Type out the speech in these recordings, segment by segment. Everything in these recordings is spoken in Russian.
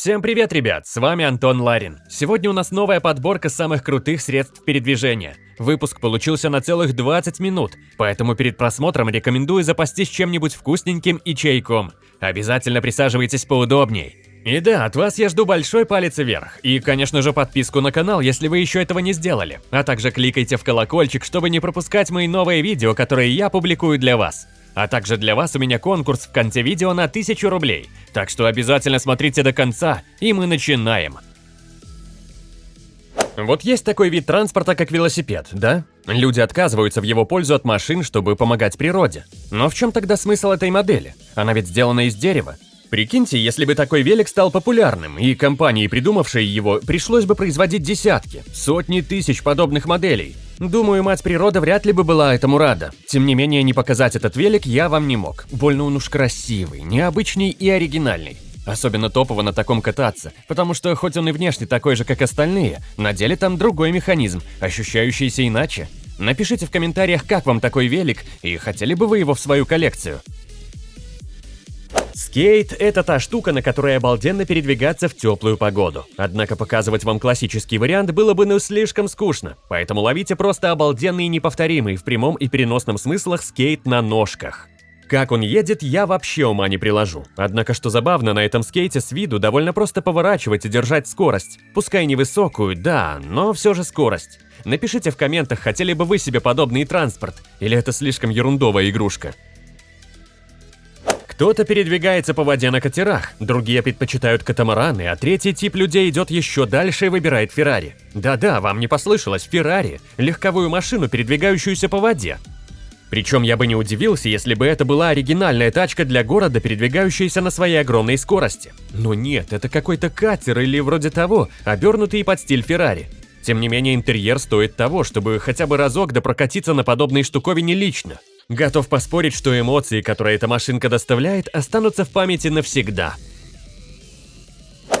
Всем привет, ребят, с вами Антон Ларин. Сегодня у нас новая подборка самых крутых средств передвижения. Выпуск получился на целых 20 минут, поэтому перед просмотром рекомендую запастись чем-нибудь вкусненьким и чайком. Обязательно присаживайтесь поудобней. И да, от вас я жду большой палец вверх. И, конечно же, подписку на канал, если вы еще этого не сделали. А также кликайте в колокольчик, чтобы не пропускать мои новые видео, которые я публикую для вас. А также для вас у меня конкурс в конце видео на 1000 рублей. Так что обязательно смотрите до конца, и мы начинаем. Вот есть такой вид транспорта, как велосипед, да? Люди отказываются в его пользу от машин, чтобы помогать природе. Но в чем тогда смысл этой модели? Она ведь сделана из дерева. Прикиньте, если бы такой велик стал популярным, и компании, придумавшей его, пришлось бы производить десятки, сотни тысяч подобных моделей. Думаю, мать природа вряд ли бы была этому рада. Тем не менее, не показать этот велик я вам не мог. Больно он уж красивый, необычный и оригинальный. Особенно топово на таком кататься, потому что хоть он и внешне такой же, как остальные, на деле там другой механизм, ощущающийся иначе. Напишите в комментариях, как вам такой велик, и хотели бы вы его в свою коллекцию. Скейт – это та штука, на которой обалденно передвигаться в теплую погоду. Однако показывать вам классический вариант было бы ну слишком скучно, поэтому ловите просто обалденный и неповторимый в прямом и переносном смыслах скейт на ножках. Как он едет, я вообще ума не приложу. Однако, что забавно, на этом скейте с виду довольно просто поворачивать и держать скорость. Пускай невысокую, да, но все же скорость. Напишите в комментах, хотели бы вы себе подобный транспорт, или это слишком ерундовая игрушка. Кто-то передвигается по воде на катерах, другие предпочитают катамараны, а третий тип людей идет еще дальше и выбирает Феррари. Да-да, вам не послышалось, Феррари – легковую машину, передвигающуюся по воде. Причем я бы не удивился, если бы это была оригинальная тачка для города, передвигающаяся на своей огромной скорости. Но нет, это какой-то катер или вроде того, обернутый под стиль Феррари. Тем не менее, интерьер стоит того, чтобы хотя бы разок допрокатиться на подобной штуковине лично. Готов поспорить, что эмоции, которые эта машинка доставляет, останутся в памяти навсегда.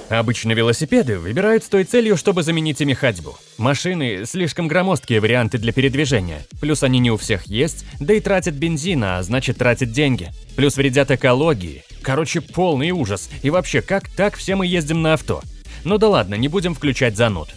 Обычно велосипеды выбирают с той целью, чтобы заменить ими ходьбу. Машины – слишком громоздкие варианты для передвижения, плюс они не у всех есть, да и тратят бензин, а значит тратят деньги. Плюс вредят экологии. Короче, полный ужас. И вообще, как так все мы ездим на авто? Ну да ладно, не будем включать зануд.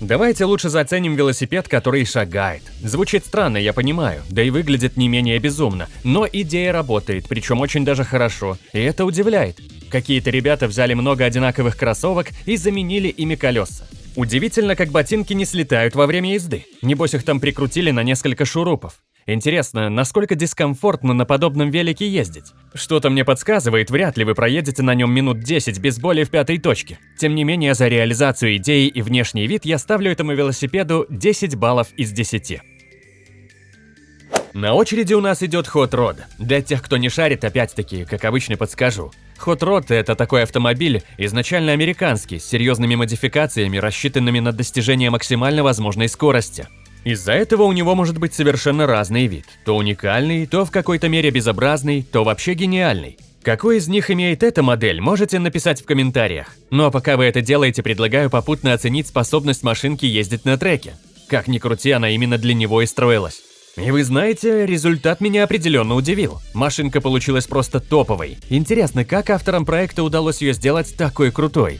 Давайте лучше заценим велосипед, который шагает. Звучит странно, я понимаю, да и выглядит не менее безумно, но идея работает, причем очень даже хорошо, и это удивляет. Какие-то ребята взяли много одинаковых кроссовок и заменили ими колеса. Удивительно, как ботинки не слетают во время езды. Небось их там прикрутили на несколько шурупов. Интересно, насколько дискомфортно на подобном велике ездить? Что-то мне подсказывает, вряд ли вы проедете на нем минут 10 без боли в пятой точке. Тем не менее, за реализацию идеи и внешний вид я ставлю этому велосипеду 10 баллов из 10. На очереди у нас идет Hot Rod. Для тех, кто не шарит, опять-таки, как обычно подскажу. Hot Rod – это такой автомобиль, изначально американский, с серьезными модификациями, рассчитанными на достижение максимально возможной скорости. Из-за этого у него может быть совершенно разный вид. То уникальный, то в какой-то мере безобразный, то вообще гениальный. Какой из них имеет эта модель, можете написать в комментариях. Ну а пока вы это делаете, предлагаю попутно оценить способность машинки ездить на треке. Как ни крути, она именно для него и строилась. И вы знаете, результат меня определенно удивил. Машинка получилась просто топовой. Интересно, как авторам проекта удалось ее сделать такой крутой?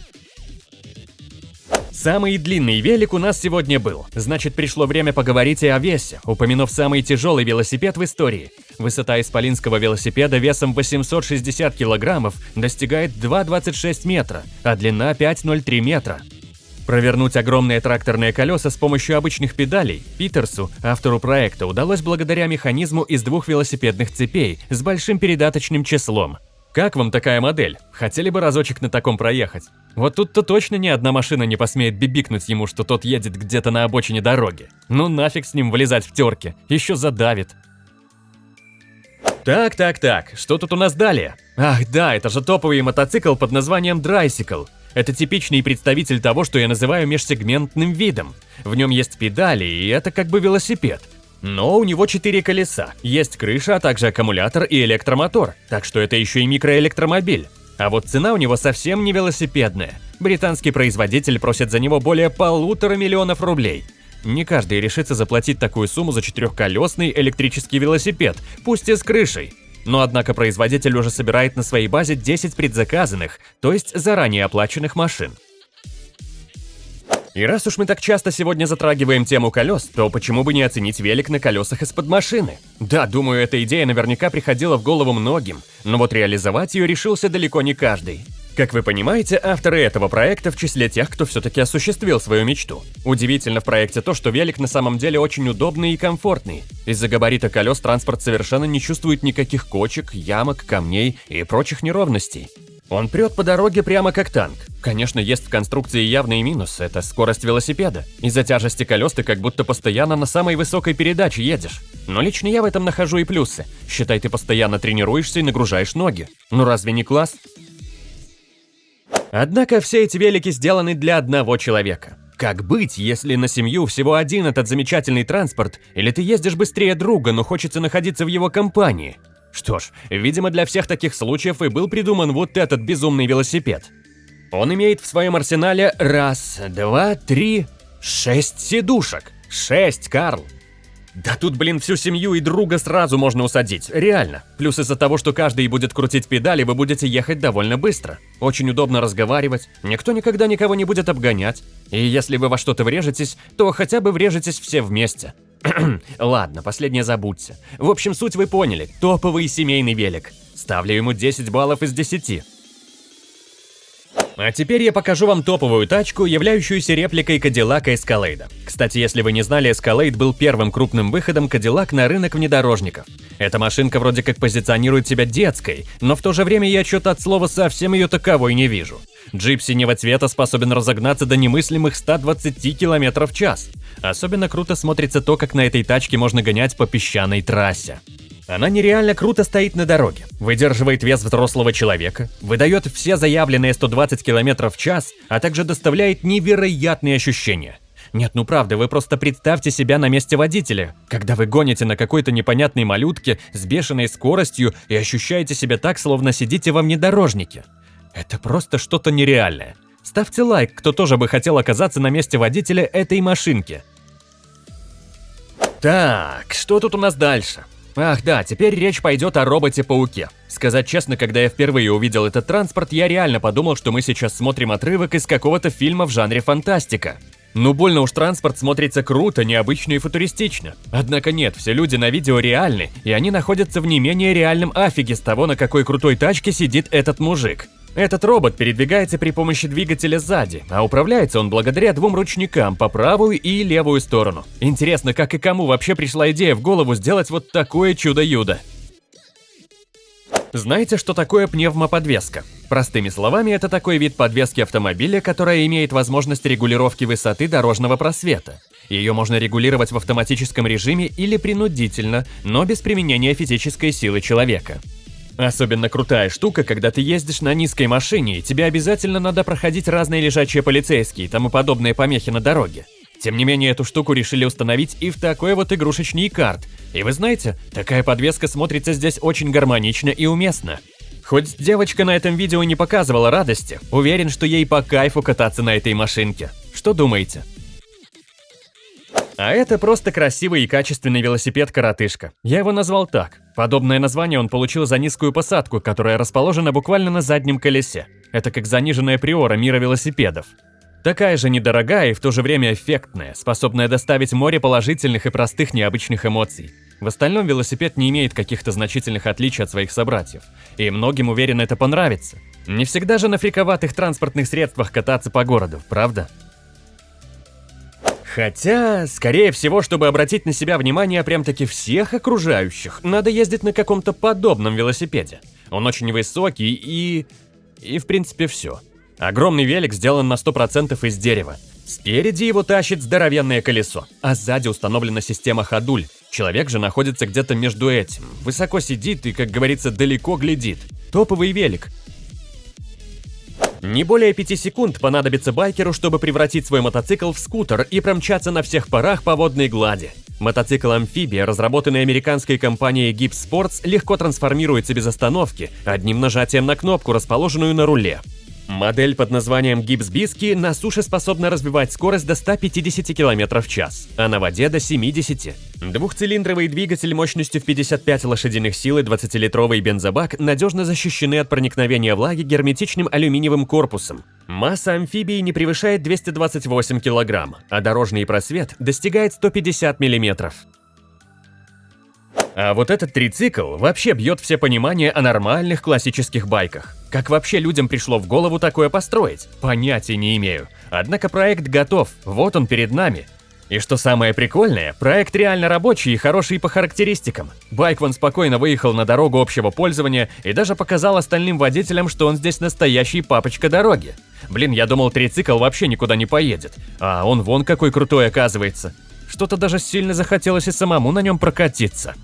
Самый длинный велик у нас сегодня был, значит пришло время поговорить и о весе, упомянув самый тяжелый велосипед в истории. Высота исполинского велосипеда весом 860 килограммов достигает 2,26 метра, а длина 5,03 метра. Провернуть огромные тракторные колеса с помощью обычных педалей Питерсу, автору проекта, удалось благодаря механизму из двух велосипедных цепей с большим передаточным числом. Как вам такая модель? Хотели бы разочек на таком проехать? Вот тут-то точно ни одна машина не посмеет бибикнуть ему, что тот едет где-то на обочине дороги. Ну нафиг с ним вылезать в терке, еще задавит. Так, так, так, что тут у нас далее? Ах да, это же топовый мотоцикл под названием Драйсикл. Это типичный представитель того, что я называю межсегментным видом. В нем есть педали, и это как бы велосипед. Но у него четыре колеса, есть крыша, а также аккумулятор и электромотор, так что это еще и микроэлектромобиль. А вот цена у него совсем не велосипедная. Британский производитель просит за него более полутора миллионов рублей. Не каждый решится заплатить такую сумму за четырехколесный электрический велосипед, пусть и с крышей. но однако производитель уже собирает на своей базе 10 предзаказанных, то есть заранее оплаченных машин. И раз уж мы так часто сегодня затрагиваем тему колес, то почему бы не оценить велик на колесах из-под машины? Да, думаю, эта идея наверняка приходила в голову многим, но вот реализовать ее решился далеко не каждый. Как вы понимаете, авторы этого проекта в числе тех, кто все-таки осуществил свою мечту. Удивительно в проекте то, что велик на самом деле очень удобный и комфортный. Из-за габарита колес транспорт совершенно не чувствует никаких кочек, ямок, камней и прочих неровностей. Он прет по дороге прямо как танк. Конечно, есть в конструкции явный минус – это скорость велосипеда. Из-за тяжести колес ты как будто постоянно на самой высокой передаче едешь. Но лично я в этом нахожу и плюсы. Считай, ты постоянно тренируешься и нагружаешь ноги. Ну разве не класс? Однако все эти велики сделаны для одного человека. Как быть, если на семью всего один этот замечательный транспорт, или ты ездишь быстрее друга, но хочется находиться в его компании? Что ж, видимо для всех таких случаев и был придуман вот этот безумный велосипед. Он имеет в своем арсенале раз, два, три, шесть сидушек. Шесть, Карл. Да тут, блин, всю семью и друга сразу можно усадить, реально. Плюс из-за того, что каждый будет крутить педали, вы будете ехать довольно быстро. Очень удобно разговаривать, никто никогда никого не будет обгонять. И если вы во что-то врежетесь, то хотя бы врежетесь все вместе. Ладно, последнее забудьте. В общем, суть вы поняли. Топовый семейный велик. Ставлю ему 10 баллов из 10. А теперь я покажу вам топовую тачку, являющуюся репликой Cadillac Escalade. Кстати, если вы не знали, Escalade был первым крупным выходом Cadillac на рынок внедорожников. Эта машинка вроде как позиционирует себя детской, но в то же время я что-то от слова совсем ее таковой не вижу. Джип синего цвета способен разогнаться до немыслимых 120 км в час. Особенно круто смотрится то, как на этой тачке можно гонять по песчаной трассе. Она нереально круто стоит на дороге, выдерживает вес взрослого человека, выдает все заявленные 120 км в час, а также доставляет невероятные ощущения. Нет, ну правда, вы просто представьте себя на месте водителя, когда вы гоните на какой-то непонятной малютке с бешеной скоростью и ощущаете себя так, словно сидите во внедорожнике. Это просто что-то нереальное. Ставьте лайк, кто тоже бы хотел оказаться на месте водителя этой машинки. Так, что тут у нас дальше? Ах да, теперь речь пойдет о роботе-пауке. Сказать честно, когда я впервые увидел этот транспорт, я реально подумал, что мы сейчас смотрим отрывок из какого-то фильма в жанре фантастика. Ну больно уж транспорт смотрится круто, необычно и футуристично. Однако нет, все люди на видео реальны, и они находятся в не менее реальном афиге с того, на какой крутой тачке сидит этот мужик. Этот робот передвигается при помощи двигателя сзади, а управляется он благодаря двум ручникам по правую и левую сторону. Интересно, как и кому вообще пришла идея в голову сделать вот такое чудо-юдо? Знаете, что такое пневмоподвеска? Простыми словами, это такой вид подвески автомобиля, которая имеет возможность регулировки высоты дорожного просвета. Ее можно регулировать в автоматическом режиме или принудительно, но без применения физической силы человека. Особенно крутая штука, когда ты ездишь на низкой машине, и тебе обязательно надо проходить разные лежачие полицейские и тому подобные помехи на дороге. Тем не менее, эту штуку решили установить и в такой вот игрушечный карт. И вы знаете, такая подвеска смотрится здесь очень гармонично и уместно. Хоть девочка на этом видео не показывала радости, уверен, что ей по кайфу кататься на этой машинке. Что думаете? А это просто красивый и качественный велосипед-коротышка. Я его назвал так. Подобное название он получил за низкую посадку, которая расположена буквально на заднем колесе. Это как заниженная приора мира велосипедов. Такая же недорогая и в то же время эффектная, способная доставить море положительных и простых необычных эмоций. В остальном велосипед не имеет каких-то значительных отличий от своих собратьев. И многим, уверен, это понравится. Не всегда же на фриковатых транспортных средствах кататься по городу, правда? Хотя, скорее всего, чтобы обратить на себя внимание прям-таки всех окружающих, надо ездить на каком-то подобном велосипеде. Он очень высокий и... и в принципе все. Огромный велик сделан на 100% из дерева. Спереди его тащит здоровенное колесо, а сзади установлена система ходуль. Человек же находится где-то между этим, высоко сидит и, как говорится, далеко глядит. Топовый велик, не более 5 секунд понадобится байкеру, чтобы превратить свой мотоцикл в скутер и промчаться на всех парах по водной глади. Мотоцикл-амфибия, разработанный американской компанией Gibbs Sports, легко трансформируется без остановки, одним нажатием на кнопку, расположенную на руле. Модель под названием Гибсбиски на суше способна развивать скорость до 150 км в час, а на воде до 70. Двухцилиндровый двигатель мощностью в 55 лошадиных сил и 20-литровый бензобак надежно защищены от проникновения влаги герметичным алюминиевым корпусом. Масса амфибии не превышает 228 кг, а дорожный просвет достигает 150 мм. А вот этот трицикл вообще бьет все понимание о нормальных классических байках. Как вообще людям пришло в голову такое построить? Понятия не имею. Однако проект готов, вот он перед нами. И что самое прикольное, проект реально рабочий и хороший по характеристикам. Байк вон спокойно выехал на дорогу общего пользования и даже показал остальным водителям, что он здесь настоящий папочка дороги. Блин, я думал, трицикл вообще никуда не поедет. А он вон какой крутой оказывается. Что-то даже сильно захотелось и самому на нем прокатиться.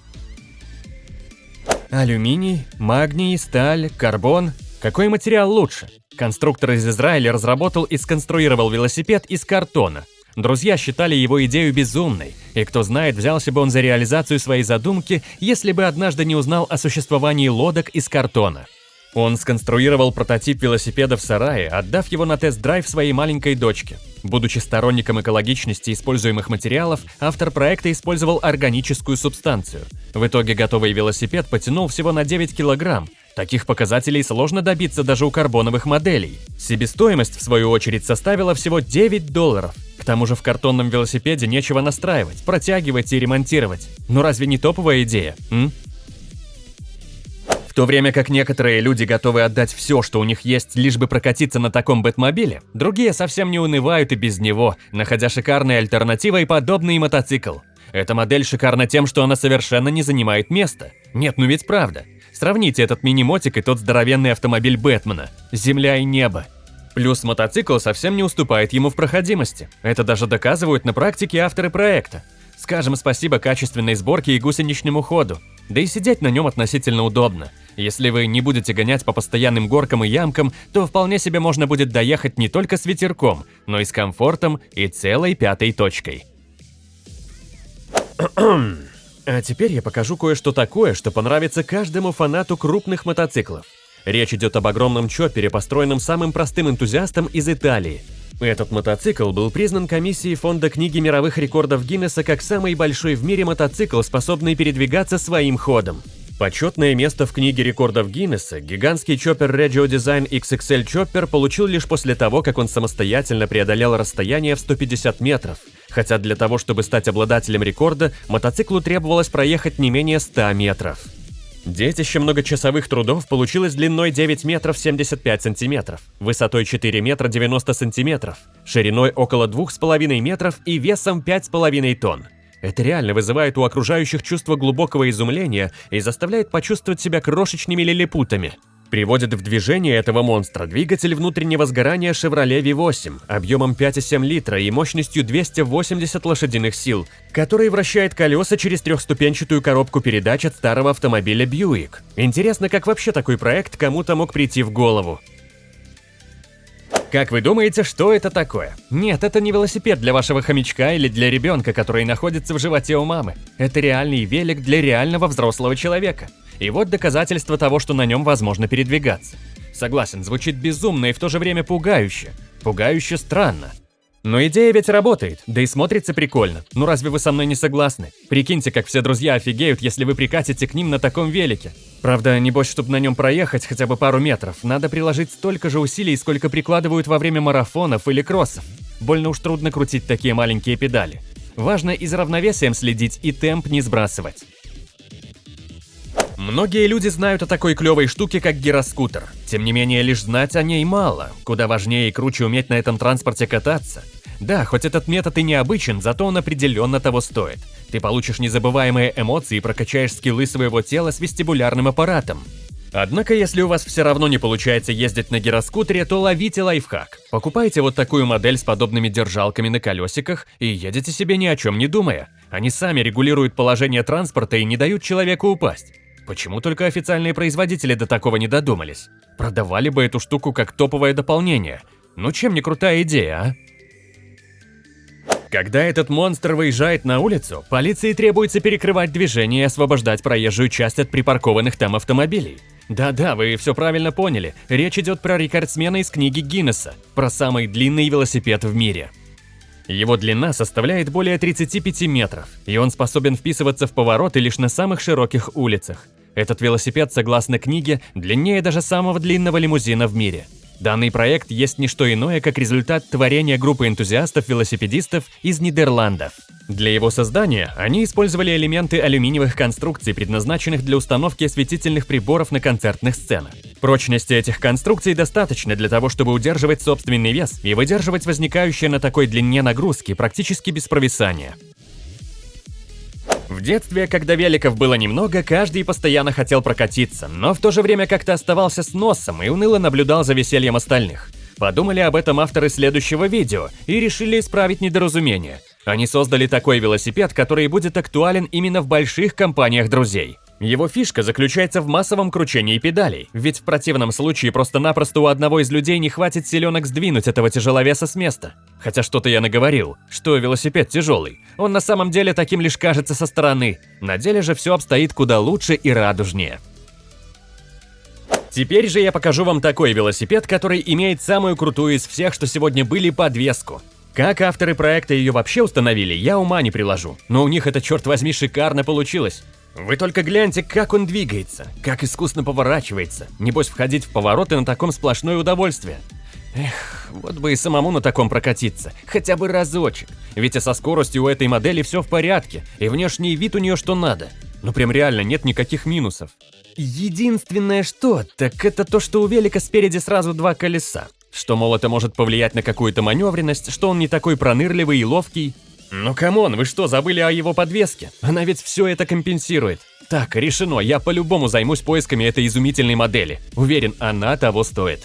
Алюминий, магний, сталь, карбон. Какой материал лучше? Конструктор из Израиля разработал и сконструировал велосипед из картона. Друзья считали его идею безумной, и кто знает, взялся бы он за реализацию своей задумки, если бы однажды не узнал о существовании лодок из картона. Он сконструировал прототип велосипеда в сарае, отдав его на тест-драйв своей маленькой дочке. Будучи сторонником экологичности используемых материалов, автор проекта использовал органическую субстанцию. В итоге готовый велосипед потянул всего на 9 килограмм. Таких показателей сложно добиться даже у карбоновых моделей. Себестоимость, в свою очередь, составила всего 9 долларов. К тому же в картонном велосипеде нечего настраивать, протягивать и ремонтировать. Ну разве не топовая идея, м? В то время как некоторые люди готовы отдать все, что у них есть, лишь бы прокатиться на таком бэтмобиле, другие совсем не унывают и без него, находя шикарной альтернативой подобный мотоцикл. Эта модель шикарна тем, что она совершенно не занимает места. Нет, ну ведь правда. Сравните этот мини-мотик и тот здоровенный автомобиль Бэтмена. Земля и небо. Плюс мотоцикл совсем не уступает ему в проходимости. Это даже доказывают на практике авторы проекта. Скажем спасибо качественной сборке и гусеничному ходу. Да и сидеть на нем относительно удобно. Если вы не будете гонять по постоянным горкам и ямкам, то вполне себе можно будет доехать не только с ветерком, но и с комфортом и целой пятой точкой. А теперь я покажу кое-что такое, что понравится каждому фанату крупных мотоциклов. Речь идет об огромном чоппере, построенном самым простым энтузиастом из Италии. Этот мотоцикл был признан комиссией Фонда книги мировых рекордов Гиннесса как самый большой в мире мотоцикл, способный передвигаться своим ходом. Почетное место в книге рекордов Гиннесса гигантский чоппер Regio Design XXL Chopper получил лишь после того, как он самостоятельно преодолел расстояние в 150 метров. Хотя для того, чтобы стать обладателем рекорда, мотоциклу требовалось проехать не менее 100 метров. Детище многочасовых трудов получилось длиной 9 метров 75 сантиметров, высотой 4 метра 90 сантиметров, шириной около 2,5 метров и весом 5,5 тонн. Это реально вызывает у окружающих чувство глубокого изумления и заставляет почувствовать себя крошечными лилипутами. Приводит в движение этого монстра двигатель внутреннего сгорания Chevrolet V8 объемом 5,7 литра и мощностью 280 лошадиных сил, который вращает колеса через трехступенчатую коробку передач от старого автомобиля Buick. Интересно, как вообще такой проект кому-то мог прийти в голову. Как вы думаете, что это такое? Нет, это не велосипед для вашего хомячка или для ребенка, который находится в животе у мамы. Это реальный велик для реального взрослого человека. И вот доказательство того, что на нем возможно передвигаться. Согласен, звучит безумно и в то же время пугающе. Пугающе странно. Но идея ведь работает, да и смотрится прикольно. Ну разве вы со мной не согласны? Прикиньте, как все друзья офигеют, если вы прикатите к ним на таком велике. Правда, небось, чтобы на нем проехать хотя бы пару метров, надо приложить столько же усилий, сколько прикладывают во время марафонов или кроссов. Больно уж трудно крутить такие маленькие педали. Важно и за равновесием следить, и темп не сбрасывать. Многие люди знают о такой клевой штуке, как гироскутер. Тем не менее, лишь знать о ней мало. Куда важнее и круче уметь на этом транспорте кататься. Да, хоть этот метод и необычен, зато он определенно того стоит. Ты получишь незабываемые эмоции и прокачаешь скиллы своего тела с вестибулярным аппаратом. Однако, если у вас все равно не получается ездить на гироскутере, то ловите лайфхак. Покупайте вот такую модель с подобными держалками на колесиках и едете себе ни о чем не думая. Они сами регулируют положение транспорта и не дают человеку упасть. Почему только официальные производители до такого не додумались? Продавали бы эту штуку как топовое дополнение. Ну чем не крутая идея, а? Когда этот монстр выезжает на улицу, полиции требуется перекрывать движение и освобождать проезжую часть от припаркованных там автомобилей. Да-да, вы все правильно поняли. Речь идет про рекордсмена из книги Гиннесса, про самый длинный велосипед в мире. Его длина составляет более 35 метров, и он способен вписываться в повороты лишь на самых широких улицах. Этот велосипед, согласно книге, длиннее даже самого длинного лимузина в мире. Данный проект есть не что иное, как результат творения группы энтузиастов-велосипедистов из Нидерландов. Для его создания они использовали элементы алюминиевых конструкций, предназначенных для установки осветительных приборов на концертных сценах. Прочности этих конструкций достаточно для того, чтобы удерживать собственный вес и выдерживать возникающие на такой длине нагрузки практически без провисания. В детстве, когда великов было немного, каждый постоянно хотел прокатиться, но в то же время как-то оставался с носом и уныло наблюдал за весельем остальных. Подумали об этом авторы следующего видео и решили исправить недоразумение. Они создали такой велосипед, который будет актуален именно в больших компаниях друзей. Его фишка заключается в массовом кручении педалей, ведь в противном случае просто-напросто у одного из людей не хватит силенок сдвинуть этого тяжеловеса с места. Хотя что-то я наговорил, что велосипед тяжелый. Он на самом деле таким лишь кажется со стороны. На деле же все обстоит куда лучше и радужнее. Теперь же я покажу вам такой велосипед, который имеет самую крутую из всех, что сегодня были, подвеску. Как авторы проекта ее вообще установили, я ума не приложу, но у них это, черт возьми, шикарно получилось. Вы только гляньте, как он двигается, как искусно поворачивается. Небось, входить в повороты на таком сплошное удовольствие. Эх, вот бы и самому на таком прокатиться, хотя бы разочек. Ведь и со скоростью у этой модели все в порядке, и внешний вид у нее что надо. Ну прям реально нет никаких минусов. Единственное что, так это то, что у велика спереди сразу два колеса. Что, мол, это может повлиять на какую-то маневренность, что он не такой пронырливый и ловкий. Ну come on, вы что, забыли о его подвеске? Она ведь все это компенсирует. Так, решено, я по-любому займусь поисками этой изумительной модели. Уверен, она того стоит.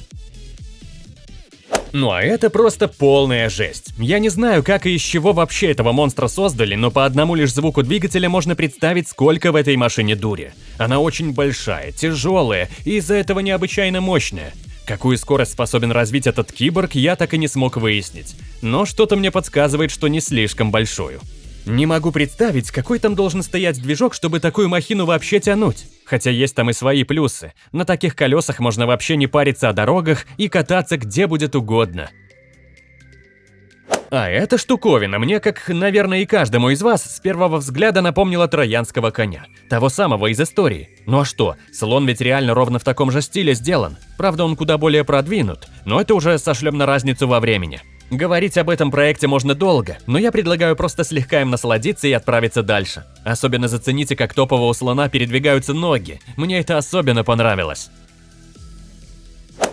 Ну а это просто полная жесть. Я не знаю, как и из чего вообще этого монстра создали, но по одному лишь звуку двигателя можно представить, сколько в этой машине дури. Она очень большая, тяжелая и из-за этого необычайно мощная. Какую скорость способен развить этот киборг, я так и не смог выяснить. Но что-то мне подсказывает, что не слишком большую. Не могу представить, какой там должен стоять движок, чтобы такую махину вообще тянуть. Хотя есть там и свои плюсы. На таких колесах можно вообще не париться о дорогах и кататься где будет угодно. А эта штуковина мне, как, наверное, и каждому из вас, с первого взгляда напомнила троянского коня. Того самого из истории. Ну а что, слон ведь реально ровно в таком же стиле сделан. Правда, он куда более продвинут, но это уже сошлем на разницу во времени. Говорить об этом проекте можно долго, но я предлагаю просто слегка им насладиться и отправиться дальше. Особенно зацените, как топового слона передвигаются ноги. Мне это особенно понравилось.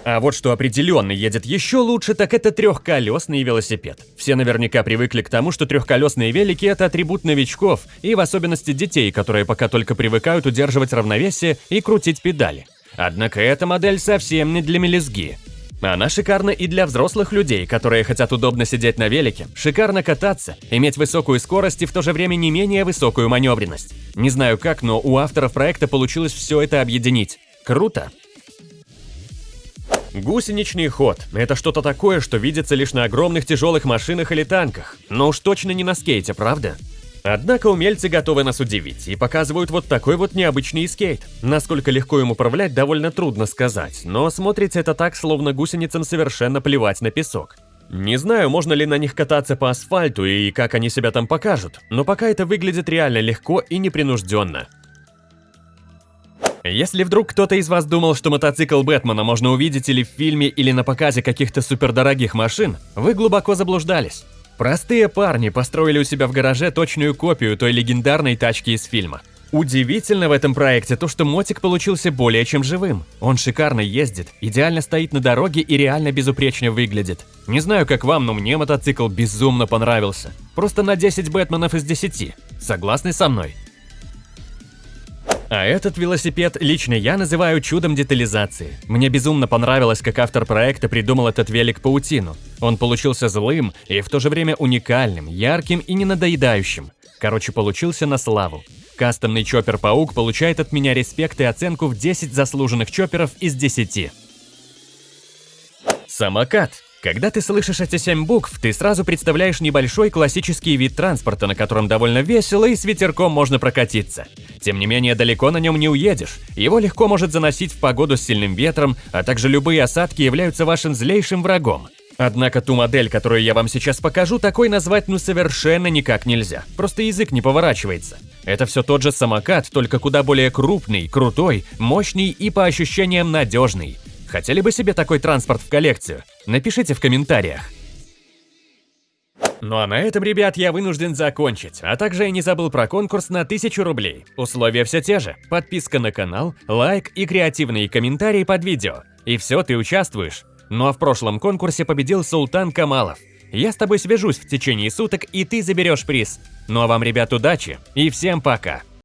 А вот что определенно едет еще лучше, так это трехколесный велосипед. Все наверняка привыкли к тому, что трехколесные велики – это атрибут новичков, и в особенности детей, которые пока только привыкают удерживать равновесие и крутить педали. Однако эта модель совсем не для мелизги. Она шикарна и для взрослых людей, которые хотят удобно сидеть на велике, шикарно кататься, иметь высокую скорость и в то же время не менее высокую маневренность. Не знаю как, но у авторов проекта получилось все это объединить. Круто! Гусеничный ход – это что-то такое, что видится лишь на огромных тяжелых машинах или танках, но уж точно не на скейте, правда? Однако умельцы готовы нас удивить и показывают вот такой вот необычный скейт. Насколько легко им управлять, довольно трудно сказать, но смотрится это так, словно гусеницам совершенно плевать на песок. Не знаю, можно ли на них кататься по асфальту и как они себя там покажут, но пока это выглядит реально легко и непринужденно. Если вдруг кто-то из вас думал, что мотоцикл Бэтмена можно увидеть или в фильме, или на показе каких-то супердорогих машин, вы глубоко заблуждались. Простые парни построили у себя в гараже точную копию той легендарной тачки из фильма. Удивительно в этом проекте то, что мотик получился более чем живым. Он шикарно ездит, идеально стоит на дороге и реально безупречно выглядит. Не знаю как вам, но мне мотоцикл безумно понравился. Просто на 10 Бэтменов из 10. Согласны со мной? А этот велосипед лично я называю чудом детализации. Мне безумно понравилось, как автор проекта придумал этот велик-паутину. Он получился злым и в то же время уникальным, ярким и не надоедающим. Короче, получился на славу. Кастомный чоппер-паук получает от меня респект и оценку в 10 заслуженных чопперов из 10. Самокат. Когда ты слышишь эти семь букв, ты сразу представляешь небольшой классический вид транспорта, на котором довольно весело и с ветерком можно прокатиться. Тем не менее, далеко на нем не уедешь. Его легко может заносить в погоду с сильным ветром, а также любые осадки являются вашим злейшим врагом. Однако ту модель, которую я вам сейчас покажу, такой назвать ну совершенно никак нельзя. Просто язык не поворачивается. Это все тот же самокат, только куда более крупный, крутой, мощный и по ощущениям надежный. Хотели бы себе такой транспорт в коллекцию? Напишите в комментариях. Ну а на этом, ребят, я вынужден закончить. А также я не забыл про конкурс на 1000 рублей. Условия все те же. Подписка на канал, лайк и креативные комментарии под видео. И все, ты участвуешь. Ну а в прошлом конкурсе победил Султан Камалов. Я с тобой свяжусь в течение суток, и ты заберешь приз. Ну а вам, ребят, удачи и всем пока!